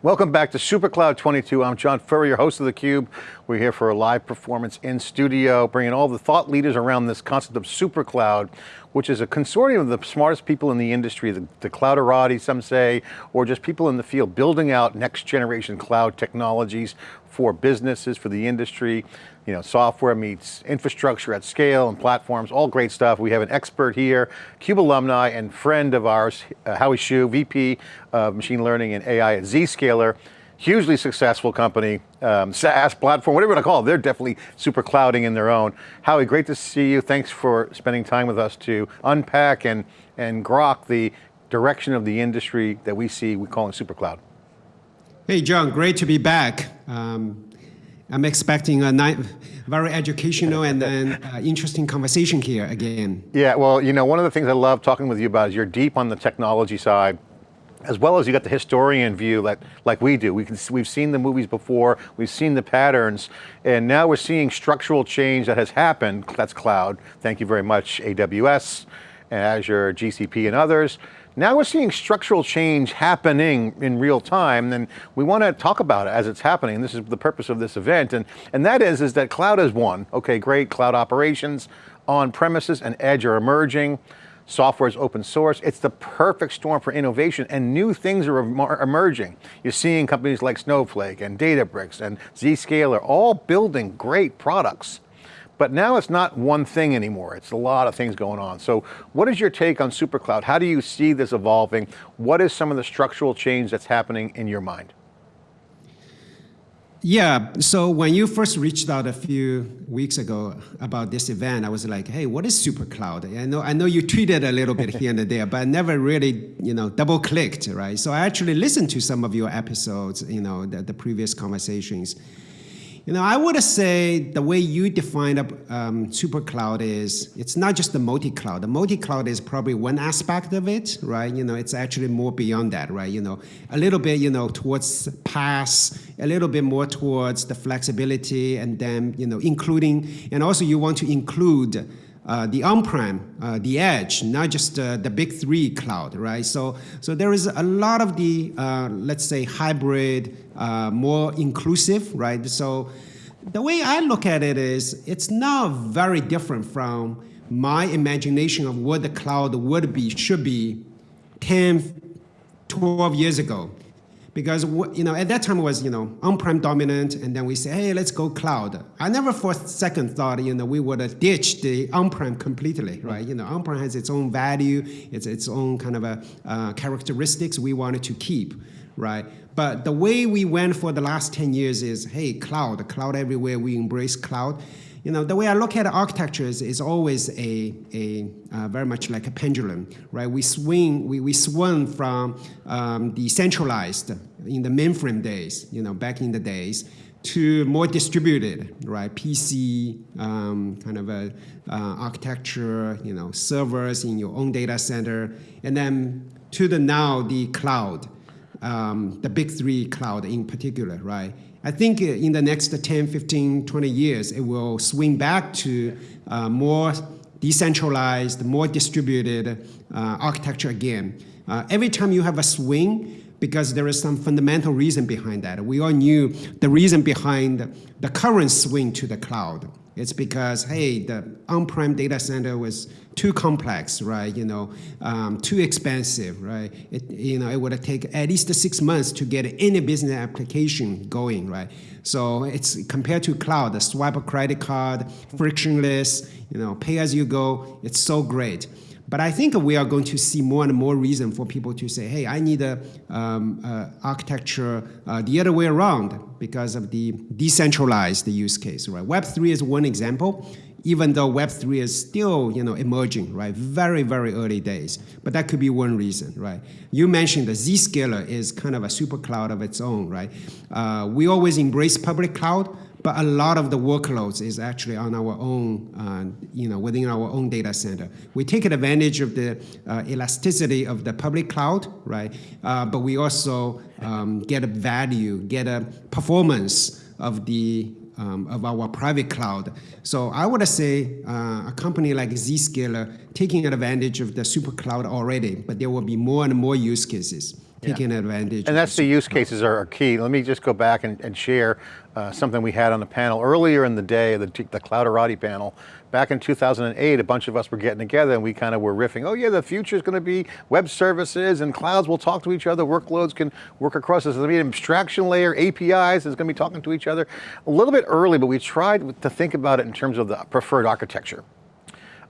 Welcome back to SuperCloud 22. I'm John Furrier, host of theCUBE. We're here for a live performance in studio, bringing all the thought leaders around this concept of SuperCloud, which is a consortium of the smartest people in the industry, the, the clouderati, some say, or just people in the field building out next generation cloud technologies for businesses, for the industry. You know, software meets infrastructure at scale and platforms, all great stuff. We have an expert here, CUBE alumni and friend of ours, uh, Howie Xu, VP of Machine Learning and AI at Zscaler hugely successful company, um, SaaS platform, whatever you want to call it. They're definitely super clouding in their own. Howie, great to see you. Thanks for spending time with us to unpack and, and grok the direction of the industry that we see, we call it super cloud. Hey, John, great to be back. Um, I'm expecting a night, very educational and, and uh, interesting conversation here again. Yeah, well, you know, one of the things I love talking with you about is you're deep on the technology side as well as you got the historian view like, like we do. We can, we've seen the movies before, we've seen the patterns, and now we're seeing structural change that has happened, that's cloud, thank you very much, AWS, Azure, GCP and others. Now we're seeing structural change happening in real time and we want to talk about it as it's happening. This is the purpose of this event and, and that is, is that cloud is won. Okay, great, cloud operations, on premises and edge are emerging software is open source. It's the perfect storm for innovation and new things are emerging. You're seeing companies like Snowflake and Databricks and Zscaler all building great products. But now it's not one thing anymore. It's a lot of things going on. So what is your take on SuperCloud? How do you see this evolving? What is some of the structural change that's happening in your mind? Yeah, so when you first reached out a few weeks ago about this event, I was like, hey, what is SuperCloud? I know, I know you tweeted a little bit here and there, but I never really, you know, double clicked, right? So I actually listened to some of your episodes, you know, the, the previous conversations. You know, I would say the way you define um, super cloud is it's not just the multi-cloud. The multi-cloud is probably one aspect of it, right? You know, it's actually more beyond that, right? You know, a little bit, you know, towards PaaS, a little bit more towards the flexibility, and then, you know, including, and also you want to include the on-prem, uh, the edge, not just uh, the big three cloud, right? So, so there is a lot of the, uh, let's say, hybrid, uh, more inclusive, right? So the way I look at it is, it's not very different from my imagination of what the cloud would be, should be 10, 12 years ago because you know at that time it was you know on-prem dominant, and then we say, hey, let's go cloud. I never for a second thought you know we would have ditched the on-prem completely, right? You know, on-prem has its own value, it's its own kind of a uh, characteristics we wanted to keep, right? But the way we went for the last 10 years is, hey, cloud, cloud everywhere, we embrace cloud you know, the way I look at architectures is always a, a uh, very much like a pendulum, right? We swing, we, we swung from um, decentralized in the mainframe days, you know, back in the days, to more distributed, right? PC um, kind of a uh, architecture, you know, servers in your own data center, and then to the now the cloud, um, the big three cloud in particular, right? I think in the next 10, 15, 20 years, it will swing back to uh, more decentralized, more distributed uh, architecture again. Uh, every time you have a swing, because there is some fundamental reason behind that. We all knew the reason behind the current swing to the cloud. It's because, hey, the on-prem data center was too complex, right? You know, um, too expensive, right? It, you know, it would take at least six months to get any business application going, right? So it's compared to cloud, the swipe a credit card, frictionless, you know, pay as you go. It's so great. But I think we are going to see more and more reason for people to say, hey, I need a um, uh, architecture uh, the other way around because of the decentralized use case, right? Web3 is one example, even though Web3 is still, you know, emerging, right? Very, very early days. But that could be one reason, right? You mentioned the Zscaler is kind of a super cloud of its own, right? Uh, we always embrace public cloud, but a lot of the workloads is actually on our own, uh, you know, within our own data center. We take advantage of the uh, elasticity of the public cloud, right? Uh, but we also um, get a value, get a performance of the um, of our private cloud. So I would say uh, a company like Zscaler taking advantage of the super cloud already, but there will be more and more use cases. Taking advantage. And that's the use cases are, are key. Let me just go back and, and share uh, something we had on the panel earlier in the day, the, the Clouderati panel. Back in 2008, a bunch of us were getting together and we kind of were riffing, oh yeah, the future is going to be web services and clouds will talk to each other, workloads can work across, this. there's going to be an abstraction layer, APIs is going to be talking to each other. A little bit early, but we tried to think about it in terms of the preferred architecture.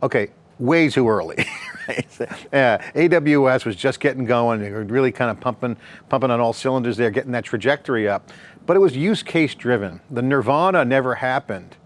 Okay, way too early. yeah, AWS was just getting going. They were really kind of pumping, pumping on all cylinders there, getting that trajectory up. But it was use case driven. The nirvana never happened.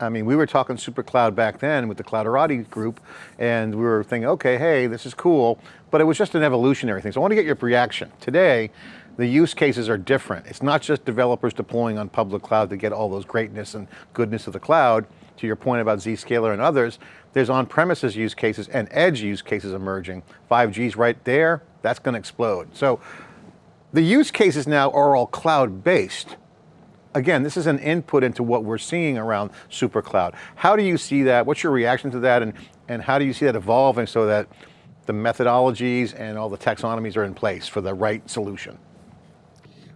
I mean, we were talking super cloud back then with the Clouderati group, and we were thinking, okay, hey, this is cool, but it was just an evolutionary thing. So I want to get your reaction. Today, the use cases are different. It's not just developers deploying on public cloud to get all those greatness and goodness of the cloud, to your point about Zscaler and others, there's on-premises use cases and edge use cases emerging. 5G's right there, that's going to explode. So the use cases now are all cloud-based. Again, this is an input into what we're seeing around super cloud. How do you see that? What's your reaction to that? And, and how do you see that evolving so that the methodologies and all the taxonomies are in place for the right solution?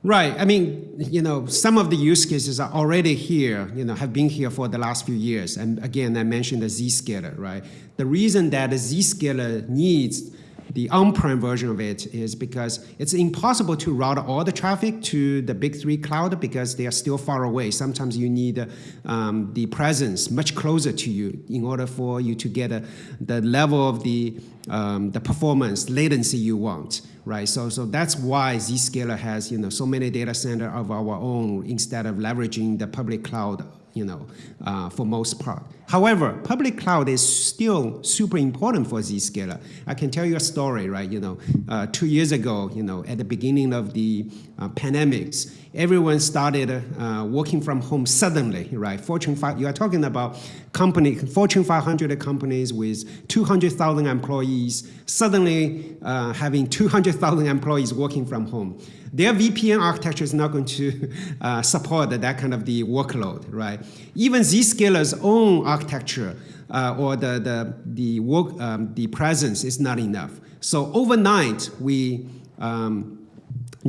Right. I mean, you know, some of the use cases are already here, you know, have been here for the last few years. And again, I mentioned the Zscaler, right? The reason that the Zscaler needs the on-prem version of it is because it's impossible to route all the traffic to the big three cloud because they are still far away. Sometimes you need um, the presence much closer to you in order for you to get a, the level of the, um, the performance latency you want, right? So, so that's why Zscaler has you know, so many data center of our own instead of leveraging the public cloud you know, uh, for most part. However, public cloud is still super important for Zscaler. I can tell you a story, right? You know, uh, two years ago, you know, at the beginning of the uh, pandemics, everyone started uh, working from home suddenly, right? Fortune 5, you are talking about company, Fortune 500 companies with 200,000 employees, suddenly uh, having 200,000 employees working from home their VPN architecture is not going to uh, support that kind of the workload, right? Even Zscaler's own architecture uh, or the, the, the, work, um, the presence is not enough. So overnight, we um,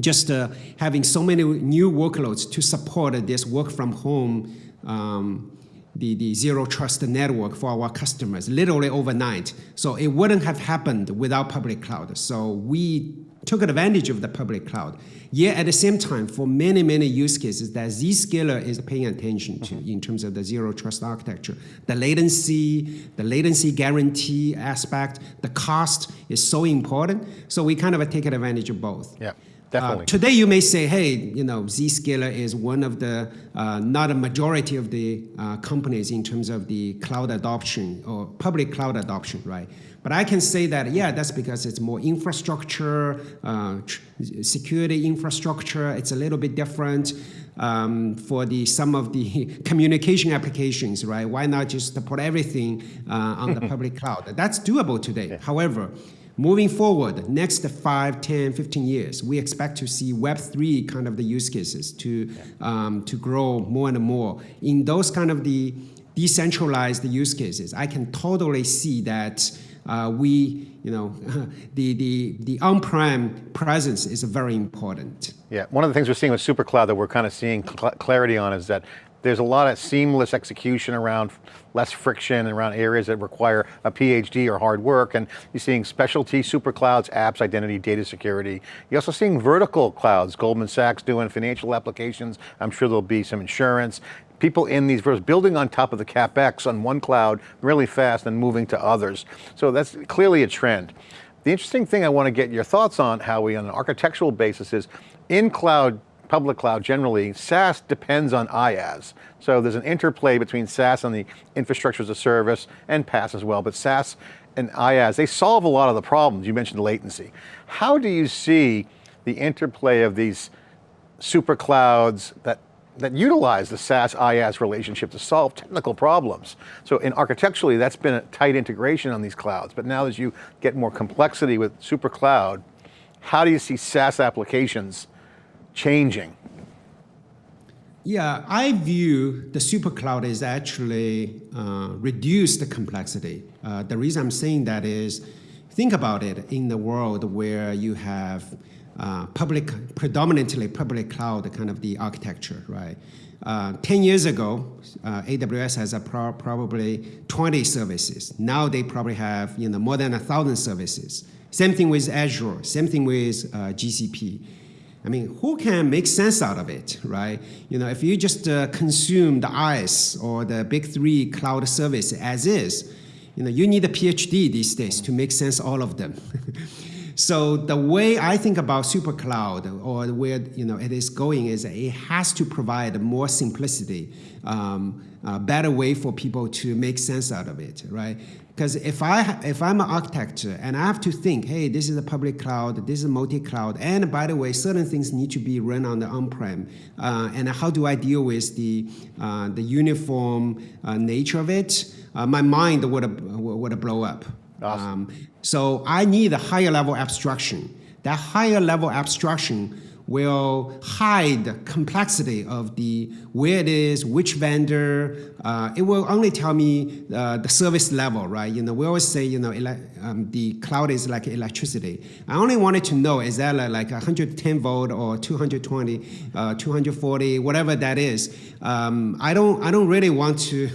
just uh, having so many new workloads to support this work from home um, the, the zero trust network for our customers, literally overnight. So it wouldn't have happened without public cloud. So we took advantage of the public cloud. Yet at the same time, for many, many use cases that Zscaler is paying attention to in terms of the zero trust architecture, the latency, the latency guarantee aspect, the cost is so important. So we kind of take advantage of both. Yeah. Definitely. Uh, today you may say, hey, you know, Zscaler is one of the, uh, not a majority of the uh, companies in terms of the cloud adoption or public cloud adoption, right? But I can say that, yeah, that's because it's more infrastructure, uh, security infrastructure, it's a little bit different. Um, for the some of the communication applications, right? Why not just put everything uh, on the public cloud? That's doable today. Yeah. However, Moving forward, next 5, 10, 15 years, we expect to see Web3 kind of the use cases to, um, to grow more and more. In those kind of the decentralized use cases, I can totally see that uh, we, you know, the, the, the on-prem presence is very important. Yeah, one of the things we're seeing with SuperCloud that we're kind of seeing cl clarity on is that there's a lot of seamless execution around less friction around areas that require a PhD or hard work. And you're seeing specialty super clouds, apps, identity, data security. You're also seeing vertical clouds, Goldman Sachs doing financial applications. I'm sure there'll be some insurance. People in these versions, building on top of the CapEx on one cloud really fast and moving to others. So that's clearly a trend. The interesting thing I want to get your thoughts on, Howie, on an architectural basis is in cloud public cloud generally, SaaS depends on IaaS. So there's an interplay between SaaS and the infrastructure as a service and PaaS as well, but SaaS and IaaS, they solve a lot of the problems. You mentioned latency. How do you see the interplay of these super clouds that that utilize the SaaS IaaS relationship to solve technical problems. So in architecturally, that's been a tight integration on these clouds, but now as you get more complexity with super cloud, how do you see SaaS applications changing? Yeah, I view the super cloud is actually uh, reduce the complexity. Uh, the reason I'm saying that is, think about it in the world where you have uh, public, predominantly public cloud kind of the architecture, right? Uh, 10 years ago, uh, AWS has a pro probably 20 services. Now they probably have you know, more than a thousand services. Same thing with Azure, same thing with uh, GCP. I mean, who can make sense out of it, right? You know, if you just uh, consume the IaaS or the big three cloud service as is, you know, you need a PhD these days to make sense all of them. So the way I think about super cloud or where you know it is going is it has to provide more simplicity, um, a better way for people to make sense out of it, right? Because if I if I'm an architect and I have to think, hey, this is a public cloud, this is multi-cloud, and by the way, certain things need to be run on the on-prem, uh, and how do I deal with the uh, the uniform uh, nature of it? Uh, my mind would would blow up. Awesome. Um, so I need a higher level abstraction. That higher level abstraction will hide the complexity of the where it is, which vendor. Uh, it will only tell me uh, the service level, right? You know, we always say, you know, um, the cloud is like electricity. I only wanted to know is that like 110 volt or 220, uh, 240, whatever that is. Um, I don't, I don't really want to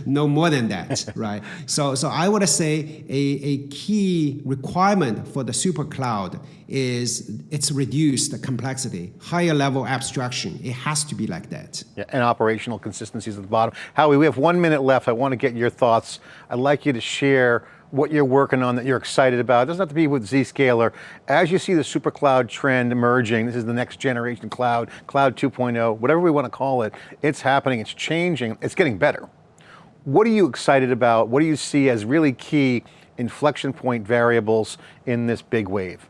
know more than that, right? So, so I would say a, a key requirement for the super cloud is it's reduced the complexity, higher level abstraction. It has to be like that. Yeah, and operational consistencies at the bottom. Howie, we have one minute left. I want to get your thoughts. I'd like you to share what you're working on that you're excited about. It doesn't have to be with Zscaler. As you see the super cloud trend emerging, this is the next generation cloud, cloud 2.0, whatever we want to call it, it's happening, it's changing, it's getting better. What are you excited about? What do you see as really key inflection point variables in this big wave?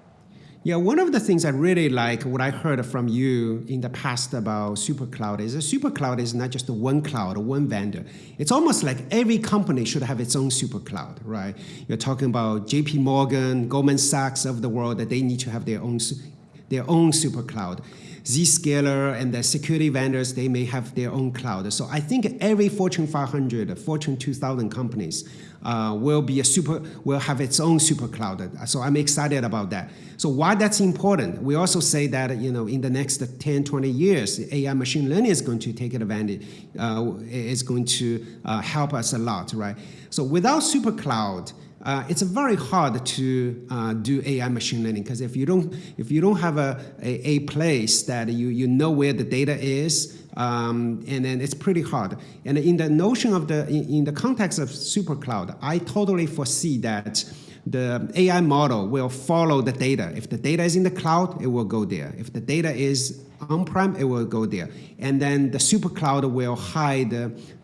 Yeah, one of the things I really like, what I heard from you in the past about SuperCloud is a SuperCloud is not just one cloud or one vendor. It's almost like every company should have its own SuperCloud, right? You're talking about JP Morgan, Goldman Sachs of the world, that they need to have their own, their own SuperCloud. Zscaler and the security vendors, they may have their own cloud. So I think every Fortune 500, Fortune 2000 companies uh, will be a super, will have its own super cloud. So I'm excited about that. So why that's important? We also say that you know in the next 10, 20 years, AI machine learning is going to take advantage, uh, is going to uh, help us a lot, right? So without super cloud, uh, it's very hard to uh, do AI machine learning because if you don't if you don't have a, a, a, place that you, you know where the data is, um, and then it's pretty hard. And in the notion of the in, in the context of super cloud, I totally foresee that the AI model will follow the data. If the data is in the cloud, it will go there. If the data is on-prem, it will go there. And then the super cloud will hide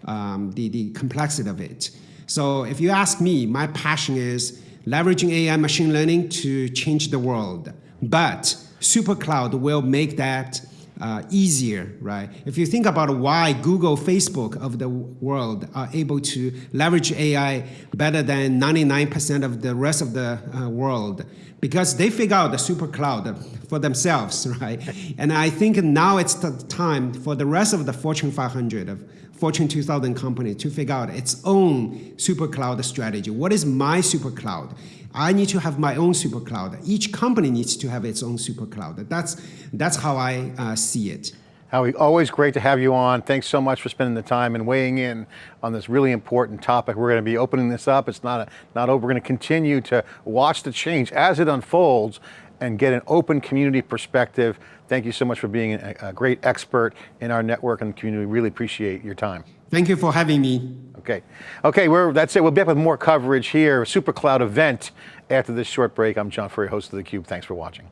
um, the, the complexity of it. So if you ask me, my passion is leveraging AI machine learning to change the world. But SuperCloud will make that uh, easier, right? If you think about why Google, Facebook of the world are able to leverage AI better than 99% of the rest of the uh, world, because they figure out the super cloud for themselves, right? And I think now it's the time for the rest of the Fortune 500 of Fortune 2000 company to figure out its own super cloud strategy. What is my super cloud? I need to have my own super cloud. Each company needs to have its own super cloud. That's, that's how I uh, see it. Howie, always great to have you on. Thanks so much for spending the time and weighing in on this really important topic. We're going to be opening this up. It's not, a, not over. We're going to continue to watch the change as it unfolds and get an open community perspective. Thank you so much for being a, a great expert in our network and community. Really appreciate your time. Thank you for having me. Okay, okay, we're, that's it. We'll be back with more coverage here, SuperCloud event after this short break. I'm John Furrier, host of theCUBE. Thanks for watching.